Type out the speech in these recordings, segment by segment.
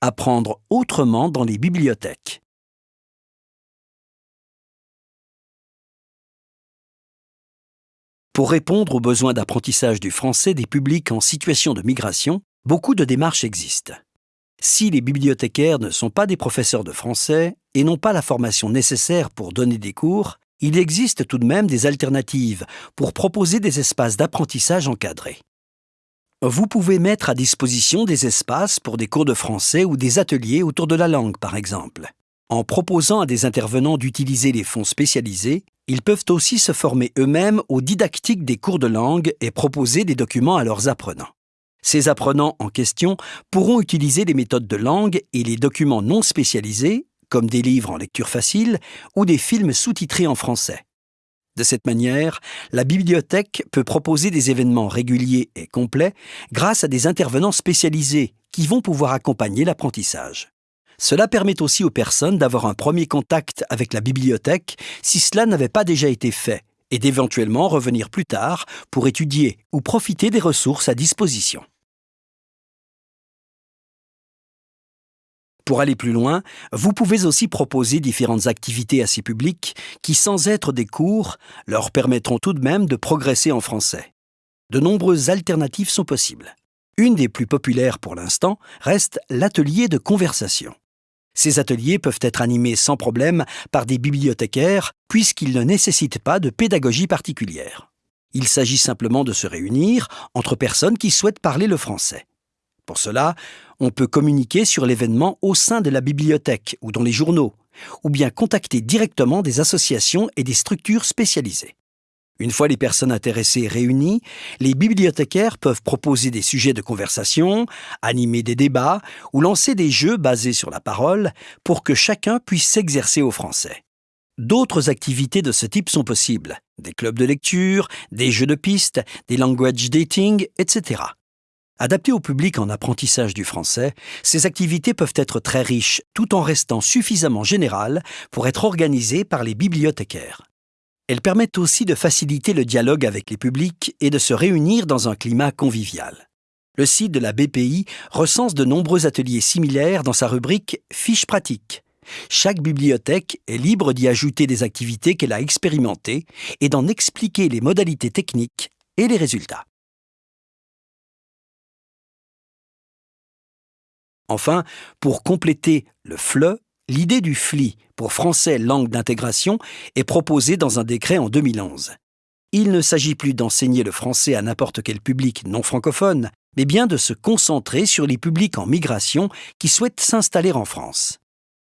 Apprendre autrement dans les bibliothèques. Pour répondre aux besoins d'apprentissage du français des publics en situation de migration, beaucoup de démarches existent. Si les bibliothécaires ne sont pas des professeurs de français et n'ont pas la formation nécessaire pour donner des cours, il existe tout de même des alternatives pour proposer des espaces d'apprentissage encadrés. Vous pouvez mettre à disposition des espaces pour des cours de français ou des ateliers autour de la langue, par exemple. En proposant à des intervenants d'utiliser les fonds spécialisés, ils peuvent aussi se former eux-mêmes aux didactiques des cours de langue et proposer des documents à leurs apprenants. Ces apprenants en question pourront utiliser les méthodes de langue et les documents non spécialisés comme des livres en lecture facile ou des films sous-titrés en français. De cette manière, la bibliothèque peut proposer des événements réguliers et complets grâce à des intervenants spécialisés qui vont pouvoir accompagner l'apprentissage. Cela permet aussi aux personnes d'avoir un premier contact avec la bibliothèque si cela n'avait pas déjà été fait et d'éventuellement revenir plus tard pour étudier ou profiter des ressources à disposition. Pour aller plus loin, vous pouvez aussi proposer différentes activités à ces publics qui, sans être des cours, leur permettront tout de même de progresser en français. De nombreuses alternatives sont possibles. Une des plus populaires pour l'instant reste l'atelier de conversation. Ces ateliers peuvent être animés sans problème par des bibliothécaires puisqu'ils ne nécessitent pas de pédagogie particulière. Il s'agit simplement de se réunir entre personnes qui souhaitent parler le français. Pour cela, on peut communiquer sur l'événement au sein de la bibliothèque ou dans les journaux, ou bien contacter directement des associations et des structures spécialisées. Une fois les personnes intéressées réunies, les bibliothécaires peuvent proposer des sujets de conversation, animer des débats ou lancer des jeux basés sur la parole pour que chacun puisse s'exercer au français. D'autres activités de ce type sont possibles, des clubs de lecture, des jeux de piste, des language dating, etc. Adaptées au public en apprentissage du français, ces activités peuvent être très riches tout en restant suffisamment générales pour être organisées par les bibliothécaires. Elles permettent aussi de faciliter le dialogue avec les publics et de se réunir dans un climat convivial. Le site de la BPI recense de nombreux ateliers similaires dans sa rubrique Fiches pratiques. Chaque bibliothèque est libre d'y ajouter des activités qu'elle a expérimentées et d'en expliquer les modalités techniques et les résultats. Enfin, pour compléter le FLE, l'idée du FLI pour français langue d'intégration est proposée dans un décret en 2011. Il ne s'agit plus d'enseigner le français à n'importe quel public non francophone, mais bien de se concentrer sur les publics en migration qui souhaitent s'installer en France.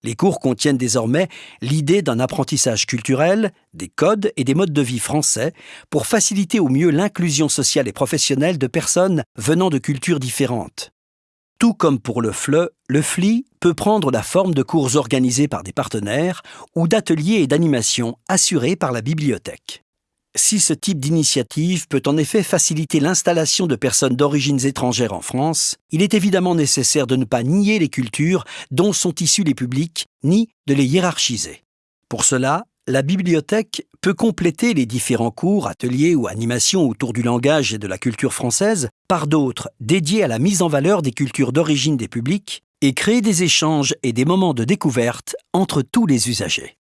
Les cours contiennent désormais l'idée d'un apprentissage culturel, des codes et des modes de vie français pour faciliter au mieux l'inclusion sociale et professionnelle de personnes venant de cultures différentes. Tout comme pour le FLE, le FLI peut prendre la forme de cours organisés par des partenaires ou d'ateliers et d'animations assurés par la bibliothèque. Si ce type d'initiative peut en effet faciliter l'installation de personnes d'origines étrangères en France, il est évidemment nécessaire de ne pas nier les cultures dont sont issus les publics, ni de les hiérarchiser. Pour cela, la bibliothèque peut compléter les différents cours, ateliers ou animations autour du langage et de la culture française par d'autres dédiés à la mise en valeur des cultures d'origine des publics et créer des échanges et des moments de découverte entre tous les usagers.